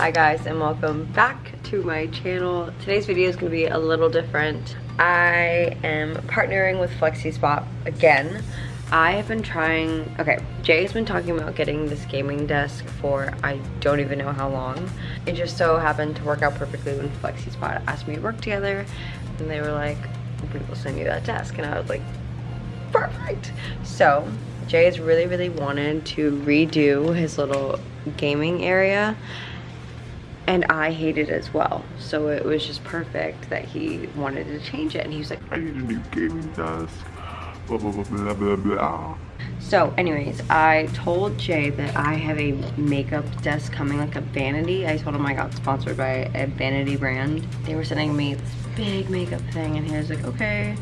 Hi guys and welcome back to my channel. Today's video is going to be a little different. I am partnering with FlexiSpot again. I have been trying, okay, Jay's been talking about getting this gaming desk for I don't even know how long. It just so happened to work out perfectly when FlexiSpot asked me to work together and they were like, we will send you that desk. And I was like, perfect. So Jay has really, really wanted to redo his little gaming area and I hate it as well. So it was just perfect that he wanted to change it and he was like, I need a new gaming desk. Blah, blah, blah, blah, blah, blah. So anyways, I told Jay that I have a makeup desk coming, like a vanity. I told him I got sponsored by a vanity brand. They were sending me this big makeup thing and he was like, okay.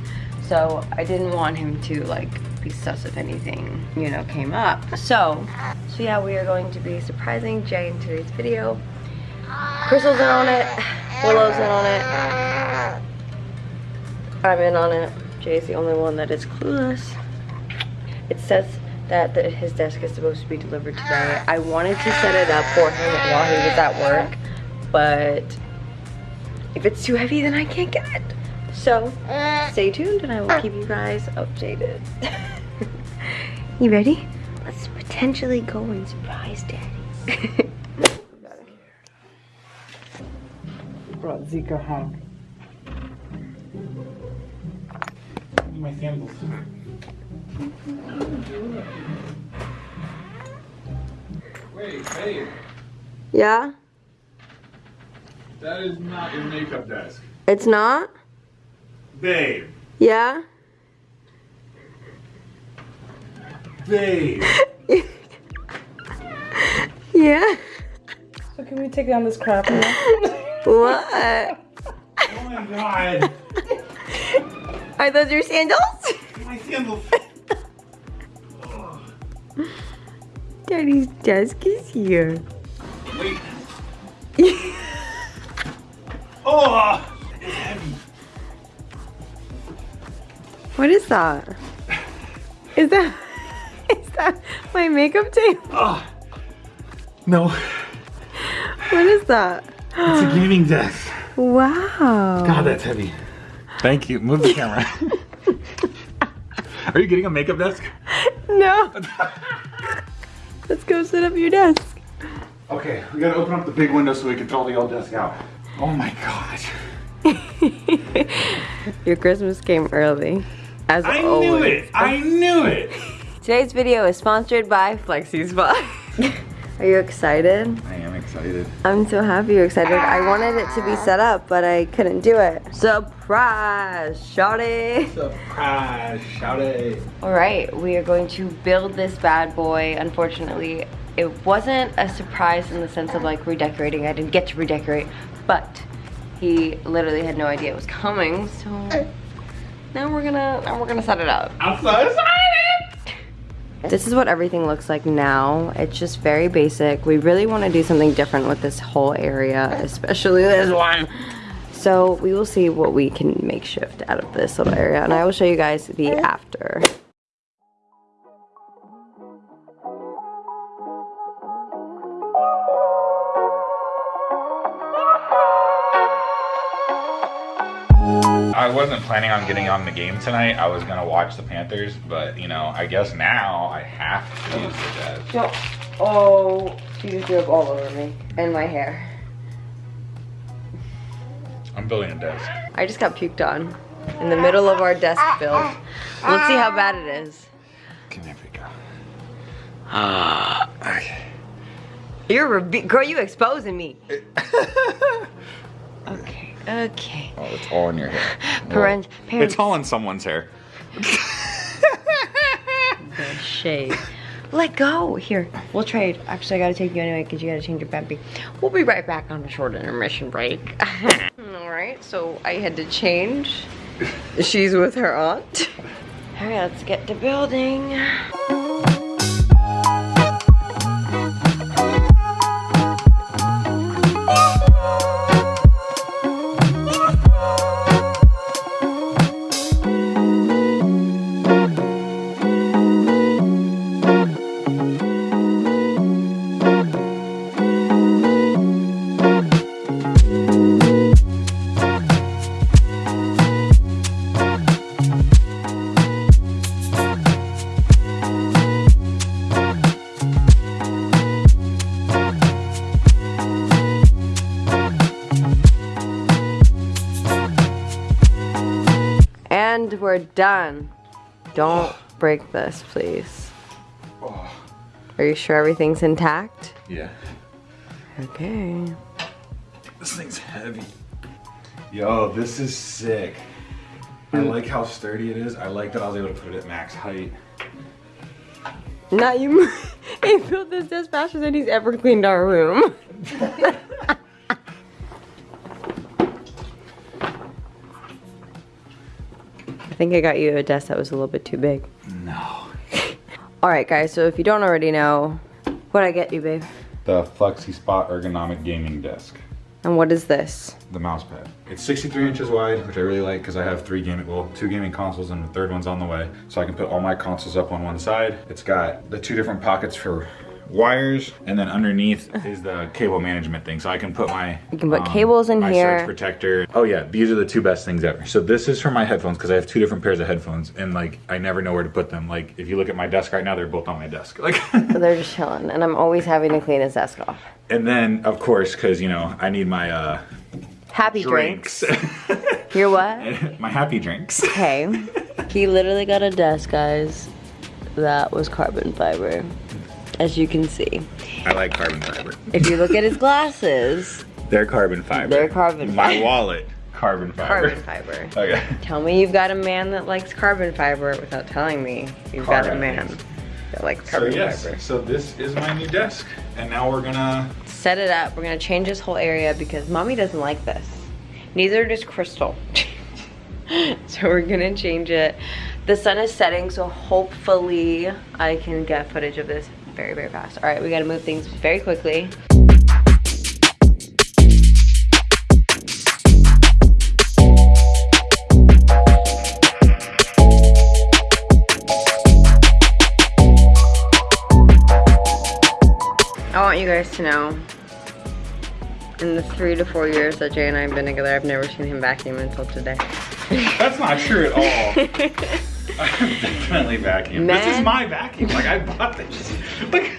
So I didn't want him to like be sus if anything, you know, came up. So, so yeah, we are going to be surprising Jay in today's video. Crystal's in on it. Willow's in on it. I'm in on it. Jay's the only one that is clueless. It says that the, his desk is supposed to be delivered today. I wanted to set it up for him while he was at work, but if it's too heavy, then I can't get it. So, stay tuned and I will keep you guys updated. you ready? Let's potentially go and surprise daddy. brought Zika home. My sandals. Wait, babe. Yeah? That is not your makeup desk. It's not? Babe. Yeah? Babe. Yeah? So can we take down this crap now? What? Oh my god. Are those your sandals? My sandals. Daddy's desk is here. Wait. Oh! It's heavy. What is that? Is that is that my makeup tape? Oh. No. What is that? It's a gaming desk. Wow. God, that's heavy. Thank you. Move the camera. Are you getting a makeup desk? No. Let's go set up your desk. Okay, we gotta open up the big window so we can throw the old desk out. Oh my gosh. Your Christmas came early. As I always. knew it! I knew it! Today's video is sponsored by Flexi FlexiSpot. Are you excited? I am excited. I'm so happy you're excited. I wanted it to be set up, but I couldn't do it. Surprise, shawty. Surprise, shout it. All right, we are going to build this bad boy. Unfortunately, it wasn't a surprise in the sense of like redecorating. I didn't get to redecorate, but he literally had no idea it was coming. So now we're gonna now we're gonna set it up. I'm so excited! This is what everything looks like now. It's just very basic. We really want to do something different with this whole area, especially this one. So we will see what we can make shift out of this little area and I will show you guys the after. Planning on getting on the game tonight. I was gonna watch the Panthers, but you know, I guess now I have to use the desk. So, oh, she just threw up all over me and my hair. I'm building a desk. I just got puked on in the middle of our desk build. Let's see how bad it is. Okay, there we go. Ah, okay. You're a girl, you exposing me. Okay, okay. Oh, it's all in your hair. Parent, parents. It's all in someone's hair. shade. Let go. Here, we'll trade. Actually, I gotta take you anyway because you gotta change your peppy. We'll be right back on a short intermission break. All right, so I had to change. She's with her aunt. All right, let's get to building. Done. Don't break this, please. Are you sure everything's intact? yeah. Okay. This thing's heavy. Yo, this is sick. I hmm. like how sturdy it is. I like that I was able to put it at max height. Not you. he built this desk faster than he's ever cleaned our room. think I got you a desk that was a little bit too big. No. All right, guys. So if you don't already know, what I get you, babe? The FlexiSpot ergonomic gaming desk. And what is this? The mouse pad. It's 63 inches wide, which I really like because I have three gaming, well, two gaming consoles and the third one's on the way. So I can put all my consoles up on one side. It's got the two different pockets for wires and then underneath is the cable management thing. So I can put my You can put cables in my here. surge protector. Oh yeah, these are the two best things ever. So this is for my headphones because I have two different pairs of headphones and like I never know where to put them. Like if you look at my desk right now, they're both on my desk. Like So they're just chilling, and I'm always having to clean his desk off. and then of course because you know I need my uh Happy drinks. drinks. You're what? my happy drinks. Okay. He literally got a desk, guys. That was carbon fiber, as you can see. I like carbon fiber. If you look at his glasses, They're carbon fiber. They're carbon fiber. My wallet, carbon fiber. carbon fiber. Okay. Tell me you've got a man that likes carbon fiber without telling me you've got a man that likes carbon So carbon yes, fiber. so this is my new desk, and now we're gonna. Set it up. We're gonna change this whole area because mommy doesn't like this. Neither does Crystal. so we're gonna change it. The sun is setting, so hopefully I can get footage of this very, very fast. All right, we gotta move things very quickly. I want you guys to know, in the three to four years that Jay and I have been together, I've never seen him vacuum until today. That's not true at all. I'm definitely vacuum. This is my vacuum. Like I bought this. Like.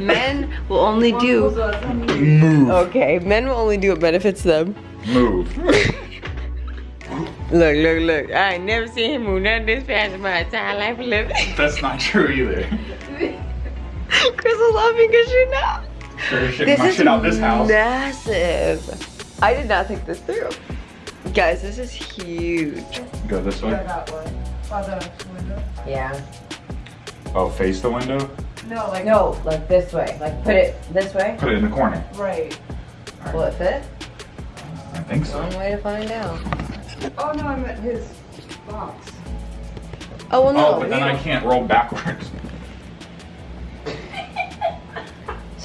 Men will only do. Move. Okay, men will only do what benefits them. Move. Look, look, look. I ain't never seen him move none this fast in my entire life living. That's not true either. Crystal's laughing because she know. Sure shit This my is shit out this house. massive. I did not think this through. Guys, this is huge. Go this way. That way. By the window. Yeah. Oh, face the window. No, like No, like this way. Like put it this way. Put it in the corner. right. Will it fit? I think so. One way to find out. Oh no, I meant his box. Oh well, no. Oh, but then I can't roll backwards.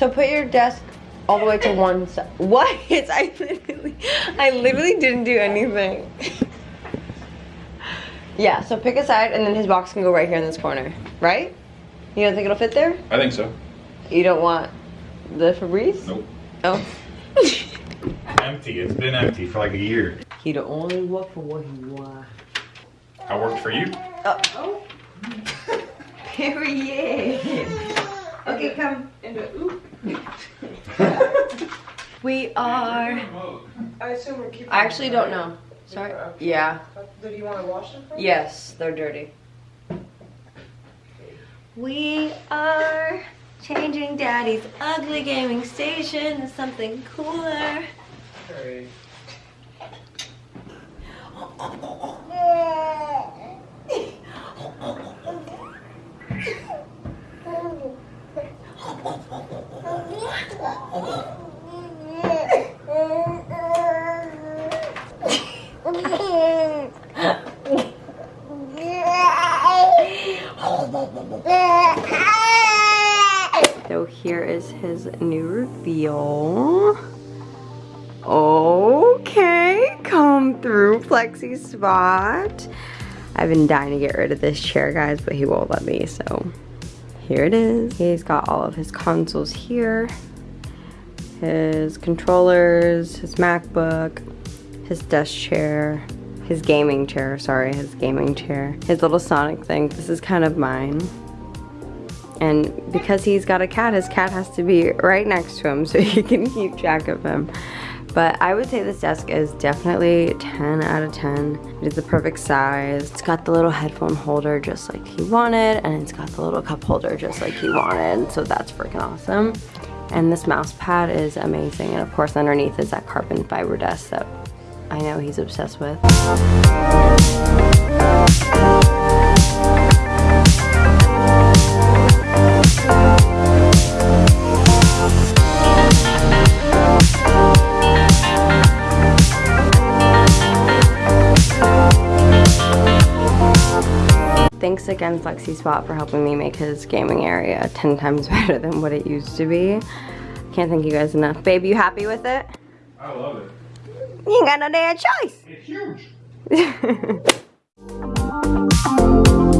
So put your desk all the way to one side. What? I literally, I literally didn't do anything. yeah. So pick a side, and then his box can go right here in this corner, right? You don't think it'll fit there? I think so. You don't want the Febreze? Nope. Oh. Empty. It's been empty for like a year. he don't only work for what he want. I worked for you. Uh, oh. Period. Okay, come into oop. We are. I assume we're keeping. I actually don't know. Sorry. Yeah. Do you want to wash them? First? Yes, they're dirty. We are changing Daddy's ugly gaming station to something cooler here is his new reveal. Okay, come through FlexiSpot. I've been dying to get rid of this chair, guys, but he won't let me, so here it is. He's got all of his consoles here, his controllers, his MacBook, his desk chair, his gaming chair, sorry, his gaming chair, his little Sonic thing. This is kind of mine. And because he's got a cat, his cat has to be right next to him so he can keep track of him. But I would say this desk is definitely 10 out of 10. It is the perfect size. It's got the little headphone holder just like he wanted, and it's got the little cup holder just like he wanted. So that's freaking awesome. And this mouse pad is amazing. And of course underneath is that carbon fiber desk that I know he's obsessed with. Thanks again FlexiSpot for helping me make his gaming area 10 times better than what it used to be. Can't thank you guys enough. Babe, you happy with it? I love it. You ain't got no damn choice. It's huge.